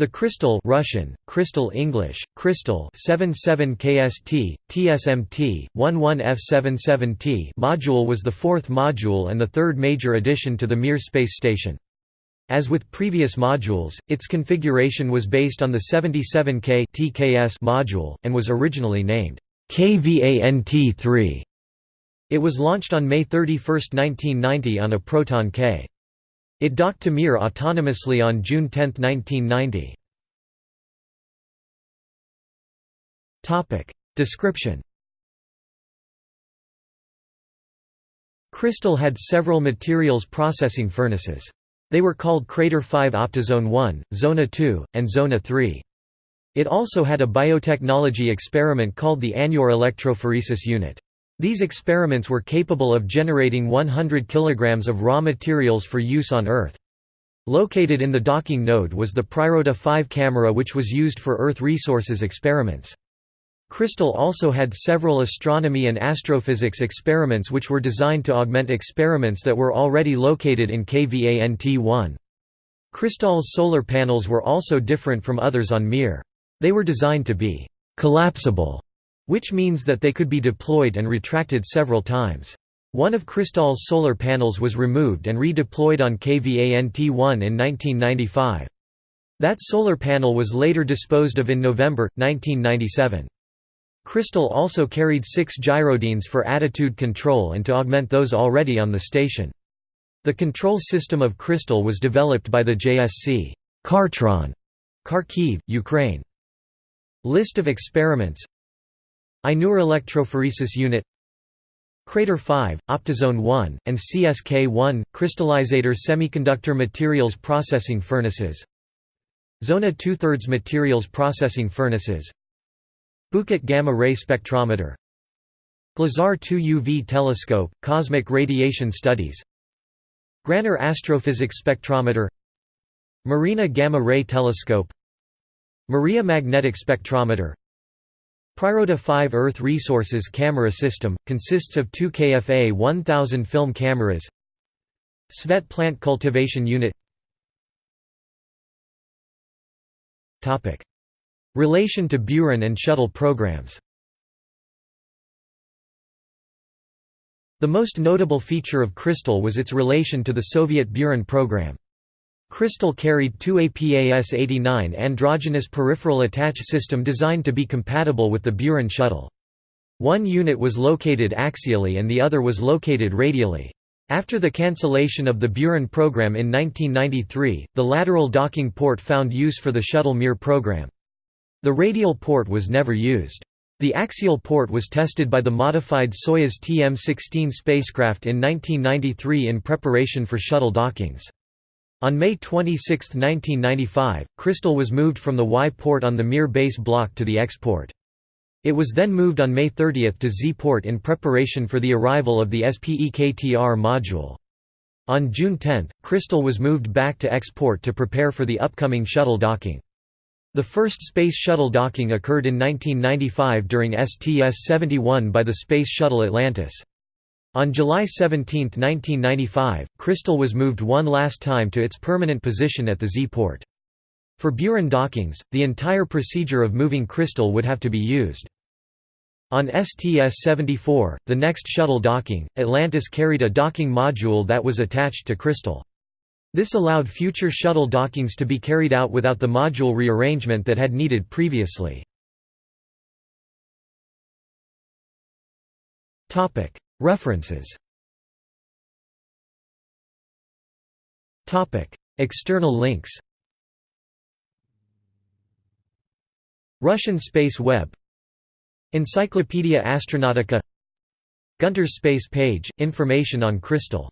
The Crystal Russian, Crystal English, Crystal 77 KST, TSMT, 11F77T module was the fourth module and the third major addition to the Mir space station. As with previous modules, its configuration was based on the 77K TKS module, and was originally named KVANT-3. It was launched on May 31, 1990 on a Proton K. It docked to Mir autonomously on June 10, 1990. Description Crystal had several materials processing furnaces. They were called Krater 5 Optizon 1, Zona 2, and Zona 3. It also had a biotechnology experiment called the Ainur electrophoresis unit. These experiments were capable of generating 100 kg of raw materials for use on Earth. Located in the docking node was the Priroda 5 camera which was used for Earth resources experiments. Crystal also had several astronomy and astrophysics experiments which were designed to augment experiments that were already located in KVANT-1. Crystal's solar panels were also different from others on Mir. They were designed to be «collapsible» which means that they could be deployed and retracted several times. One of Crystal's solar panels was removed and redeployed on KVANT-1 in 1995. That solar panel was later disposed of in November, 1997. Crystal also carried six gyrodynes for attitude control and to augment those already on the station. The control system of Crystal was developed by the JSC Khartron, Kharkiv, Ukraine. List of experiments Ainur electrophoresis unit Krater 5, Optizon 1, and CSK-1, crystallizator semiconductor materials processing furnaces. Zona 2 thirds materials processing furnaces. Bouquet gamma-ray spectrometer. Glazar 2 UV telescope, cosmic radiation studies. Graner astrophysics spectrometer. Marina gamma-ray telescope. Maria magnetic spectrometer Priroda 5 Earth Resources camera system, consists of two KFA 1000 film cameras Svet plant cultivation unit. Relation to Buran and shuttle programs. The most notable feature of Crystal was its relation to the Soviet Buran program. Crystal carried two APAS-89 androgynous peripheral attach system designed to be compatible with the Buran shuttle. One unit was located axially and the other was located radially. After the cancellation of the Buran program in 1993, the lateral docking port found use for the Shuttle Mir program. The radial port was never used. The axial port was tested by the modified Soyuz TM-16 spacecraft in 1993 in preparation for shuttle dockings. On May 26, 1995, Crystal was moved from the Y port on the Mir base block to the X port. It was then moved on May 30 to Z port in preparation for the arrival of the SPEKTR module. On June 10, Crystal was moved back to X port to prepare for the upcoming shuttle docking. The first Space Shuttle docking occurred in 1995 during STS-71 by the Space Shuttle Atlantis. On July 17, 1995, Crystal was moved one last time to its permanent position at the Z-port. For Buran dockings, the entire procedure of moving Crystal would have to be used. On STS-74, the next shuttle docking, Atlantis carried a docking module that was attached to Crystal. This allowed future shuttle dockings to be carried out without the module rearrangement that had needed previously. References. External links. Russian Space Web. Encyclopaedia Astronautica Gunter's Space Page – Information on Crystal